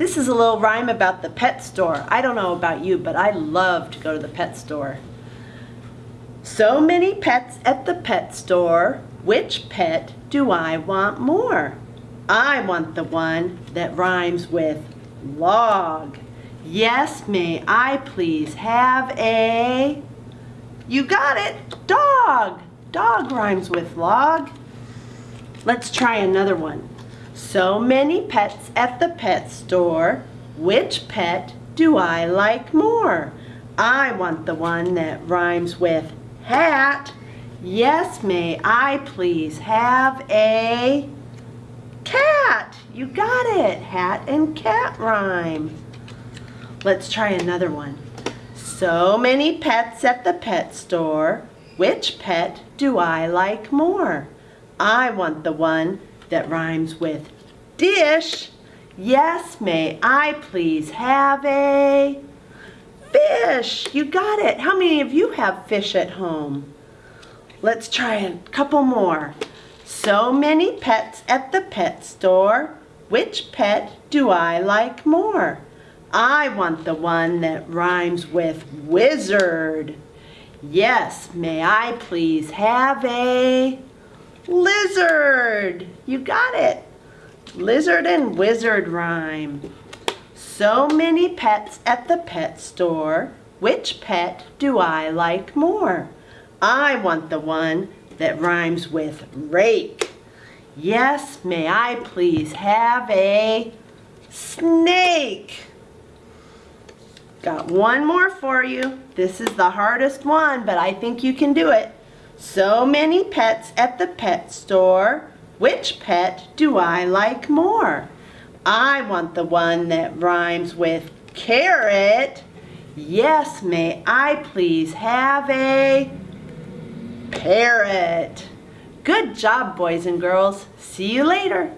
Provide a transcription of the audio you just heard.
This is a little rhyme about the pet store. I don't know about you, but I love to go to the pet store. So many pets at the pet store. Which pet do I want more? I want the one that rhymes with log. Yes, may I please have a... You got it, dog. Dog rhymes with log. Let's try another one. So many pets at the pet store. Which pet do I like more? I want the one that rhymes with hat. Yes, may I please have a cat? You got it. Hat and cat rhyme. Let's try another one. So many pets at the pet store. Which pet do I like more? I want the one that rhymes with dish. Yes, may I please have a fish? You got it. How many of you have fish at home? Let's try a couple more. So many pets at the pet store. Which pet do I like more? I want the one that rhymes with wizard. Yes, may I please have a Lizard! You got it. Lizard and wizard rhyme. So many pets at the pet store. Which pet do I like more? I want the one that rhymes with rake. Yes, may I please have a snake? Got one more for you. This is the hardest one, but I think you can do it. So many pets at the pet store. Which pet do I like more? I want the one that rhymes with carrot. Yes, may I please have a parrot? Good job, boys and girls. See you later.